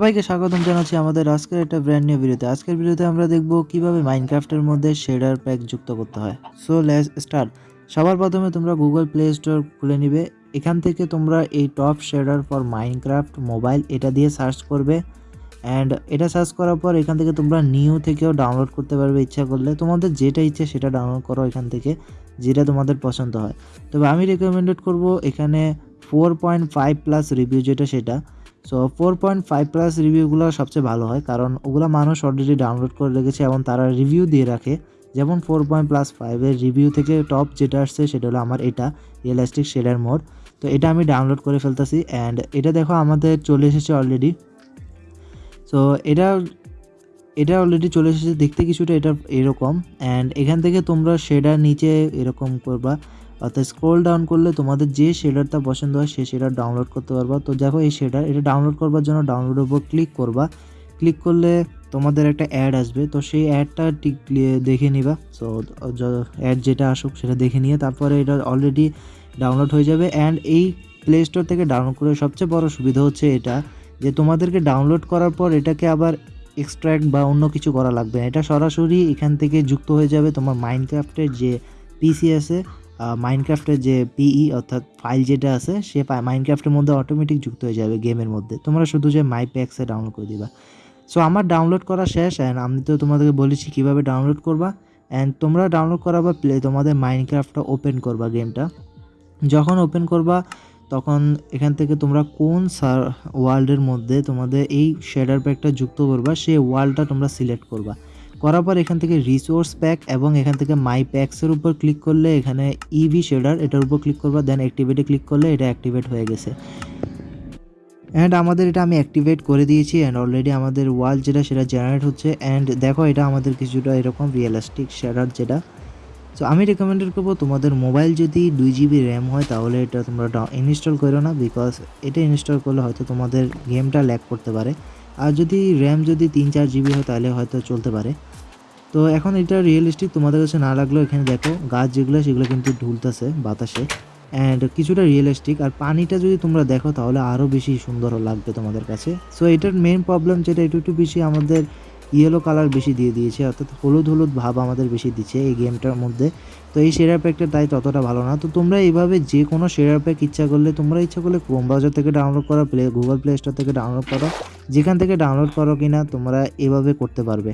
সবাইকে স্বাগতম জানাচ্ছি আমাদের আজকের একটা ব্র্যান্ড নিউ ভিডিওতে আজকের ভিডিওতে আমরা দেখব কীভাবে মাইনক্রাফটের মধ্যে শেডার প্যাক যুক্ত করতে হয়। সো লেটস স্টার্ট সবার প্রথমে তোমরা গুগল প্লে স্টোর খুলে নিবে। এখান থেকে তোমরা এই top shader for Minecraft mobile এটা দিয়ে সার্চ করবে। অ্যান্ড এটা সার্চ করার পর এখান থেকে তোমরা নিউ থেকেও ডাউনলোড করতে পারবে ইচ্ছা করলে। তোমাদের যেটা ইচ্ছে সেটা ডাউনলোড করো এখান থেকে, যেটা তোমাদের পছন্দ হয়। তবে আমি রেকমেন্ডেড করব এখানে four point five plus review যেটা সেটা। So four point five plus রিভিউগুলো সবচেয়ে ভালো হয়, কারণ ওগুলো মানুষ অলরেডি ডাউনলোড করে রেখেছে এবং তারা রিভিউ দিয়ে রাখে। যেমন ফোর পয়েন্ট প্লাস ফাইভের রিভিউ থেকে টপ যেটা আসছে সেটা হলো আমার এটা রিয়েলাস্টিক শেডার মোড তো এটা আমি ডাউনলোড করে ফেলতেছি অ্যান্ড এটা দেখো আমাদের চলে এসেছে অলরেডি সো এটা এটা অলরেডি চলে এসেছে, দেখতে কিছুটা এটা এরকম। অ্যান্ড এখান থেকে তোমরা শেডার নিচে এরকম করবা। অর্থাৎ স্ক্রোল ডাউন করলে তোমাদের যে শেডারটা পছন্দ হয় সেই শেডার ডাউনলোড করতে পারবা। তো দেখো এই শেডার এটা ডাউনলোড করবার জন্য ডাউনলোডের উপর ক্লিক করবা। ক্লিক করলে তোমাদের একটা অ্যাড আসবে। তো সেই অ্যাডটা ঠিক দেখে নিবা। সো অ্যাড যেটা আসুক সেটা দেখে নিয়ে তারপরে এটা অলরেডি ডাউনলোড হয়ে যাবে। অ্যান্ড এই প্লে স্টোর থেকে ডাউনলোড করে সবচেয়ে বড় সুবিধা হচ্ছে এটা যে তোমাদেরকে ডাউনলোড করার পর এটাকে আবার এক্সট্র্যাক্ট বা অন্য কিছু করা লাগবে না। এটা সরাসরি এখান থেকে যুক্ত হয়ে যাবে তোমার মাইনক্রাফটের যে পিসি আছে। মাইনক্রাফটের যে পিই অর্থাৎ ফাইল যেটা আছে, সে মাইনক্রাফটের মধ্যে অটোমেটিক যুক্ত হয়ে যাবে গেমের মধ্যে। তোমরা শুধু যে মাই প্যাক্সে ডাউনলোড করে দিবা। সো আমার ডাউনলোড করা শেষ অ্যান্ড আমি তো তোমাদেরকে বলেছি কীভাবে ডাউনলোড করবা। অ্যান্ড তোমরা ডাউনলোড করার পর প্লে তোমাদের মাইনক্রাফটটা ওপেন করবা গেমটা যখন ওপেন করবা, তখন এখান থেকে তোমরা কোন সার ওয়ার্ল্ডের মধ্যে তোমাদের এই শেডার প্যাকটা যুক্ত করবা, সেই ওয়ার্ল্ডটা তোমরা সিলেক্ট করবা। করার পর এখান থেকে রিসোর্স প্যাক এবং এখান থেকে মাই প্যাক্সের উপর ক্লিক করলে এখানে ইভি শেডার এটার উপর ক্লিক করবা দেন অ্যাক্টিভেটে ক্লিক করলে এটা অ্যাক্টিভেট হয়ে গেছে। অ্যান্ড আমাদের এটা আমি অ্যাক্টিভেট করে দিয়েছি অ্যান্ড অলরেডি আমাদের ওয়াল যেটা, সেটা জেনারেট হচ্ছে। অ্যান্ড দেখো, এটা আমাদের কিছুটা এরকম রিয়েলিস্টিক শেডার যেটা। সো আমি রেকমেন্ডেড করব, তোমাদের মোবাইল যদি দুই জিবি র্যাম হয়, তাহলে এটা তোমরা ইনস্টল করো না বিকজ এটা ইনস্টল করলে হয়তো তোমাদের গেমটা ল্যাক করতে পারে। আর যদি র্যাম যদি তিন চার জিবি হয় তাহলে হয়তো চলতে পারে। তো এখন এটা রিয়েলিস্টিক তোমাদের কাছে না লাগলেও এখানে দেখো, গাছ যেগুলো, সেগুলো কিন্তু ঢুলতেছে বাতাসে। অ্যান্ড কিছুটা রিয়েলিস্টিক আর পানিটা যদি তোমরা দেখো তাহলে আরও বেশি সুন্দর লাগবে তোমাদের কাছে। সো এটার মেন প্রবলেম যেটা, একটু একটু বেশি আমাদের ইয়েলো কালার বেশি দিয়ে দিয়েছে, অর্থাৎ হলুদ হলুদ ভাব আমাদের বেশি দিচ্ছে এই গেমটার মধ্যে। তো এই শেয়ার প্যাকটা তাই ততটা ভালো না। তো তোমরা এইভাবে যে কোনো শেয়ার প্যাক ইচ্ছা করলে, তোমরা ইচ্ছা করলে ক্রোম ব্রাউজার থেকে ডাউনলোড করো প্লে গুগল প্লে স্টোর থেকে ডাউনলোড করো, যেখান থেকে ডাউনলোড করো কিনা তোমরা এভাবে করতে পারবে।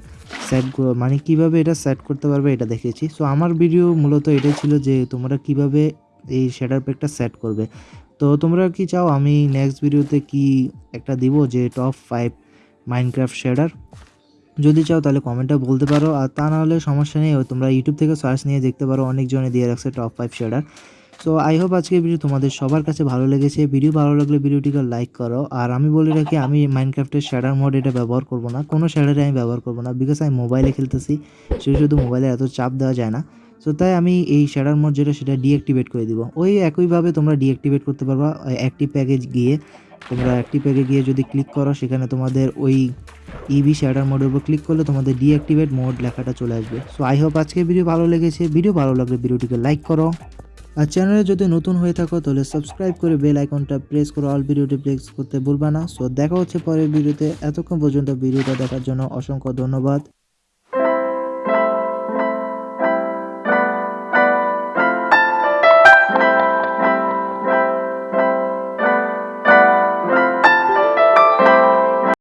সেট মানে কীভাবে এটা সেট করতে পারবে এটা দেখেছি। সো আমার ভিডিও মূলত এটাই ছিল যে তোমরা কীভাবে এই শেডার প্যাকটা সেট করবে। তো তোমরা কি চাও আমি নেক্সট ভিডিওতে কি একটা দিব যে টপ ফাইভ মাইনক্রাফট শেডার যদি চাও তাহলে কমেন্টে বলতে পারো। আর তা নাহলে সমস্যা নেই, তোমরা ইউটিউব থেকে সার্চ নিয়ে দেখতে পারো, অনেকজনে দিয়ে রাখছে top five shader so I hope আজকে ভিডিও তোমাদের সবার কাছে ভালো লেগেছে। ভিডিও ভালো লাগলে ভিডিওটিকে লাইক করো। আর আমি বলে রাখি, আমি মাইনক্রাফটের শ্যাডার মোড এটা ব্যবহার করব না। কোনো শ্যাডারে আমি ব্যবহার করব না। বিকজ আমি মোবাইলে খেলতেছি শুধু শুধু মোবাইলে এত চাপ দেওয়া যায় না। সো তাই আমি এই শ্যাডার মোড যেটা, সেটা ডিঅ্যাক্টিভেট করে দিব। ওই একইভাবে তোমরা ডিঅ্যাক্টিভেট করতে পারবা অ্যাক্টিভ প্যাকেজ গিয়ে। তোমরা অ্যাক্টিভ প্যাকে গিয়ে যদি ক্লিক করো, সেখানে তোমাদের ওই ইভি শ্যাডার মোডের উপর ক্লিক করলে তোমাদের ডিঅ্যাক্টিভেট মোড লেখাটা চলে আসবে। সো আই হোপ আজকে ভিডিও ভালো লেগেছে। ভিডিও ভালো লাগলে ভিডিওটিকে লাইক করো। আর চ্যানেলে যদি নতুন হয়ে থাকো, তাহলে সাবস্ক্রাইব করে বেল আইকনটা প্রেস করো। অল ভিডিওটি প্লেস করতে ভুলবা না। সো দেখা হচ্ছে পরের ভিডিওতে এতক্ষণ পর্যন্ত ভিডিওটা দেখার জন্য অসংখ্য ধন্যবাদ।